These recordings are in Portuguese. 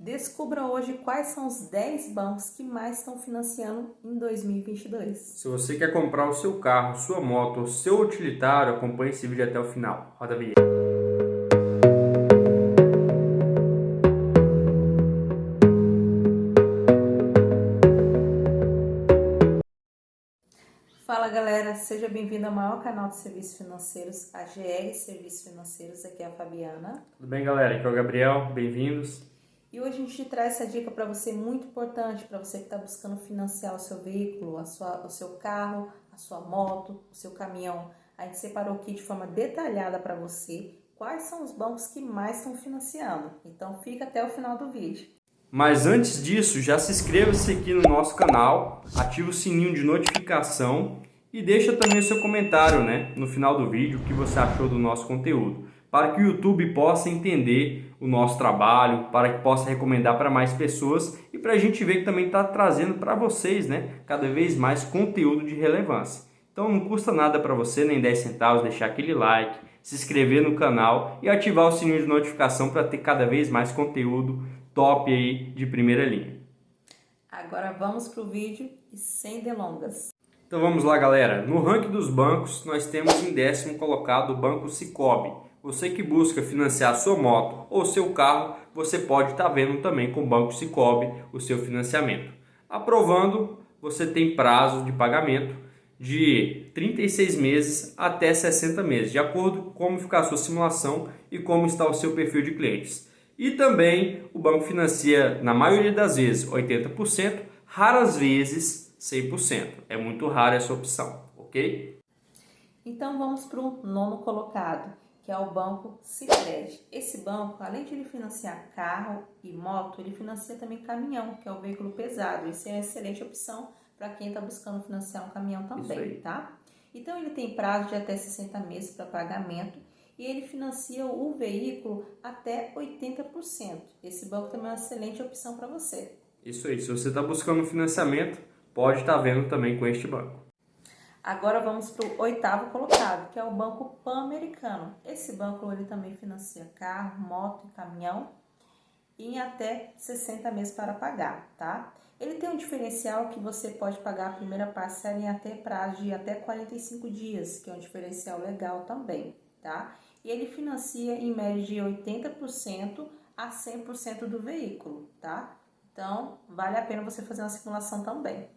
Descubra hoje quais são os 10 bancos que mais estão financiando em 2022. Se você quer comprar o seu carro, sua moto ou seu utilitário, acompanhe esse vídeo até o final. Roda a vinheta. Fala galera, seja bem-vindo ao maior canal de serviços financeiros, a GR Serviços Financeiros, aqui é a Fabiana. Tudo bem galera, aqui é o Gabriel, bem-vindos. E hoje a gente traz essa dica para você muito importante, para você que está buscando financiar o seu veículo, a sua, o seu carro, a sua moto, o seu caminhão. A gente separou aqui de forma detalhada para você quais são os bancos que mais estão financiando. Então fica até o final do vídeo. Mas antes disso, já se inscreva-se aqui no nosso canal, ative o sininho de notificação e deixa também o seu comentário né, no final do vídeo o que você achou do nosso conteúdo, para que o YouTube possa entender o nosso trabalho, para que possa recomendar para mais pessoas e para a gente ver que também está trazendo para vocês né, cada vez mais conteúdo de relevância. Então não custa nada para você, nem 10 centavos, deixar aquele like, se inscrever no canal e ativar o sininho de notificação para ter cada vez mais conteúdo top aí de primeira linha. Agora vamos para o vídeo e sem delongas. Então vamos lá galera, no ranking dos bancos nós temos em décimo colocado o Banco Cicobi. Você que busca financiar sua moto ou seu carro, você pode estar tá vendo também com o Banco Cicobi o seu financiamento. Aprovando, você tem prazo de pagamento de 36 meses até 60 meses, de acordo com como ficar a sua simulação e como está o seu perfil de clientes. E também o banco financia, na maioria das vezes, 80%, raras vezes 100%. É muito rara essa opção, ok? Então vamos para o nono colocado, que é o Banco Sicredi. Esse banco, além de ele financiar carro e moto, ele financia também caminhão, que é o veículo pesado. Isso é uma excelente opção para quem está buscando financiar um caminhão também, tá? Então ele tem prazo de até 60 meses para pagamento e ele financia o veículo até 80%. Esse banco também é uma excelente opção para você. Isso aí, se você está buscando financiamento, pode estar tá vendo também com este banco. Agora vamos para o oitavo colocado, que é o Banco Pan-Americano. Esse banco ele também financia carro, moto e caminhão em até 60 meses para pagar, tá? Ele tem um diferencial que você pode pagar a primeira parcela em até prazo de até 45 dias, que é um diferencial legal também, tá? e ele financia em média de 80% a 100% do veículo, tá? Então, vale a pena você fazer uma simulação também.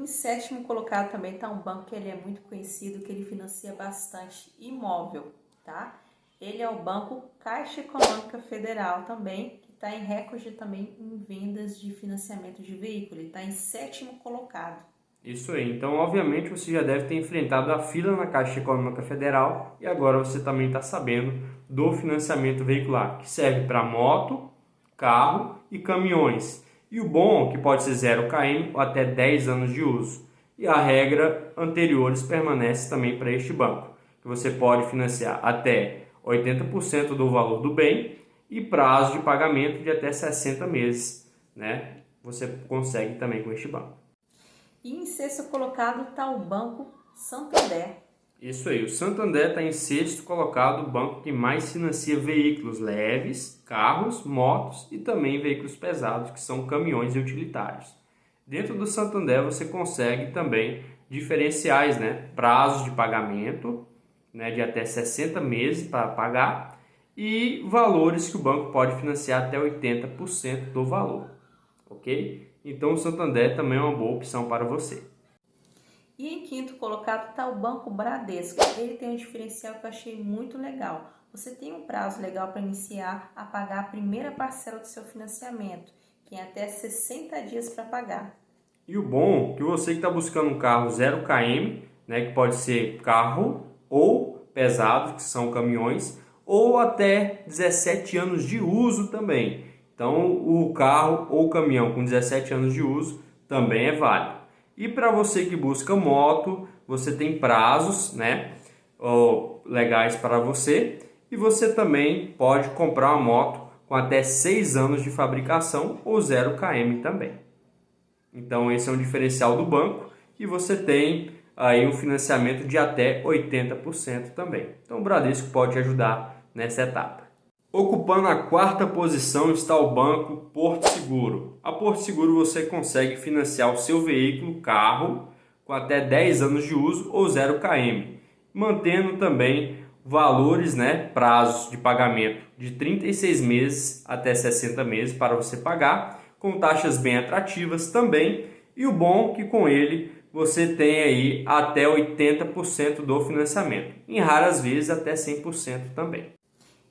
Em sétimo colocado também está um banco que ele é muito conhecido, que ele financia bastante imóvel, tá? Ele é o Banco Caixa Econômica Federal também, que está em recorde também em vendas de financiamento de veículo. Ele está em sétimo colocado. Isso aí. Então, obviamente, você já deve ter enfrentado a fila na Caixa Econômica Federal e agora você também está sabendo do financiamento veicular, que serve para moto, carro e caminhões. E o bom que pode ser 0 km ou até 10 anos de uso. E a regra anteriores permanece também para este banco, que você pode financiar até 80% do valor do bem e prazo de pagamento de até 60 meses, né? Você consegue também com este banco. E em sexto colocado está o Banco Santander. Isso aí, o Santander está em sexto colocado, o banco que mais financia veículos leves, carros, motos e também veículos pesados, que são caminhões e utilitários. Dentro do Santander você consegue também diferenciais, né? prazos de pagamento né? de até 60 meses para pagar e valores que o banco pode financiar até 80% do valor, ok? Então o Santander também é uma boa opção para você. E em quinto colocado está o Banco Bradesco. Ele tem um diferencial que eu achei muito legal. Você tem um prazo legal para iniciar a pagar a primeira parcela do seu financiamento, que é até 60 dias para pagar. E o bom é que você que está buscando um carro 0 km, né, que pode ser carro ou pesado, que são caminhões, ou até 17 anos de uso também. Então, o carro ou caminhão com 17 anos de uso também é válido. E para você que busca moto, você tem prazos né, legais para você e você também pode comprar uma moto com até 6 anos de fabricação ou 0 km também. Então esse é um diferencial do banco e você tem aí um financiamento de até 80% também. Então o Bradesco pode te ajudar nessa etapa. Ocupando a quarta posição está o banco Porto Seguro. A Porto Seguro você consegue financiar o seu veículo, carro, com até 10 anos de uso ou 0 km, mantendo também valores, né, prazos de pagamento de 36 meses até 60 meses para você pagar, com taxas bem atrativas também, e o bom é que com ele você tem aí até 80% do financiamento, em raras vezes até 100% também.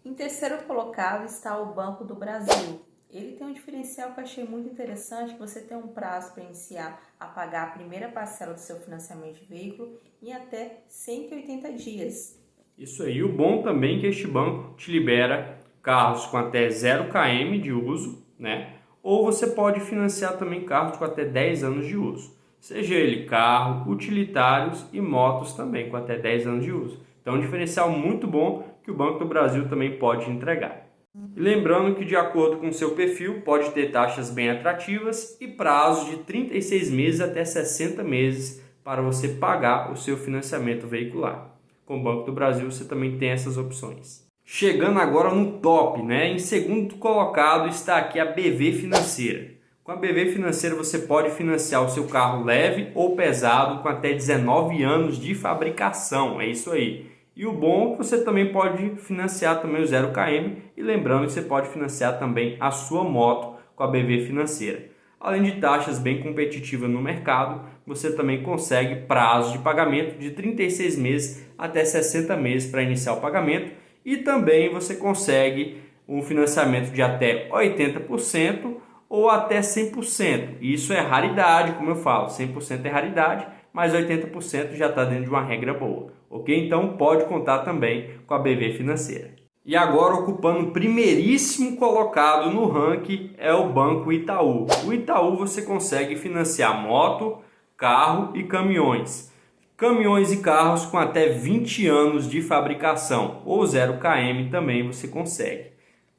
Em terceiro colocado está o Banco do Brasil. Ele tem um diferencial que eu achei muito interessante, que você tem um prazo para iniciar a pagar a primeira parcela do seu financiamento de veículo em até 180 dias. Isso aí, o bom também é que este banco te libera carros com até 0 km de uso, né? Ou você pode financiar também carros com até 10 anos de uso. Seja ele carro, utilitários e motos também com até 10 anos de uso. Então, um diferencial muito bom que o Banco do Brasil também pode entregar. E lembrando que, de acordo com seu perfil, pode ter taxas bem atrativas e prazos de 36 meses até 60 meses para você pagar o seu financiamento veicular. Com o Banco do Brasil, você também tem essas opções. Chegando agora no top, né? Em segundo colocado está aqui a BV Financeira. Com a BV Financeira você pode financiar o seu carro leve ou pesado com até 19 anos de fabricação. É isso aí. E o bom é que você também pode financiar também o 0km e lembrando que você pode financiar também a sua moto com a BV Financeira. Além de taxas bem competitivas no mercado, você também consegue prazos de pagamento de 36 meses até 60 meses para iniciar o pagamento e também você consegue um financiamento de até 80% ou até 100%. Isso é raridade, como eu falo, 100% é raridade, mas 80% já está dentro de uma regra boa ok? Então pode contar também com a BV Financeira. E agora ocupando o primeiríssimo colocado no ranking é o Banco Itaú. O Itaú você consegue financiar moto, carro e caminhões. Caminhões e carros com até 20 anos de fabricação ou 0 km também você consegue.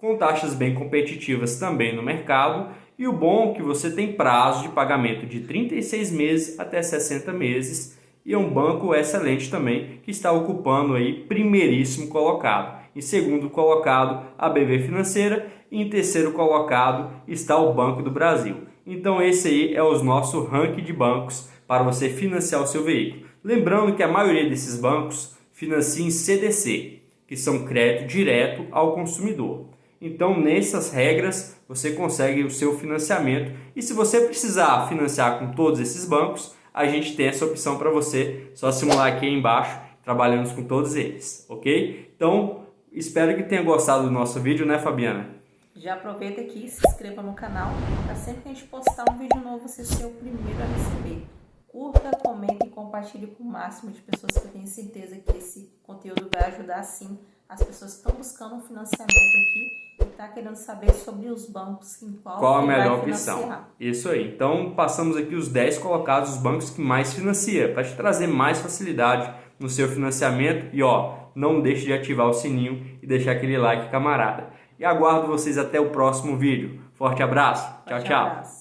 Com taxas bem competitivas também no mercado e o bom é que você tem prazo de pagamento de 36 meses até 60 meses e é um banco excelente também que está ocupando aí primeiríssimo colocado. Em segundo colocado, a BV Financeira e em terceiro colocado está o Banco do Brasil. Então esse aí é o nosso ranking de bancos para você financiar o seu veículo. Lembrando que a maioria desses bancos financia em CDC, que são crédito direto ao consumidor. Então, nessas regras, você consegue o seu financiamento. E se você precisar financiar com todos esses bancos, a gente tem essa opção para você, só simular aqui embaixo, trabalhamos com todos eles, ok? Então, espero que tenha gostado do nosso vídeo, né Fabiana? Já aproveita aqui se inscreva no canal, para sempre que a gente postar um vídeo novo, você ser o primeiro a receber. Curta, comente e compartilhe com o máximo de pessoas que eu tenho certeza que esse conteúdo vai ajudar sim as pessoas que estão buscando um financiamento aqui está querendo saber sobre os bancos em qual, qual a melhor opção. Isso aí. Então, passamos aqui os 10 colocados, os bancos que mais financia, para te trazer mais facilidade no seu financiamento. E ó, não deixe de ativar o sininho e deixar aquele like, camarada. E aguardo vocês até o próximo vídeo. Forte abraço. Forte tchau, tchau. Abraço.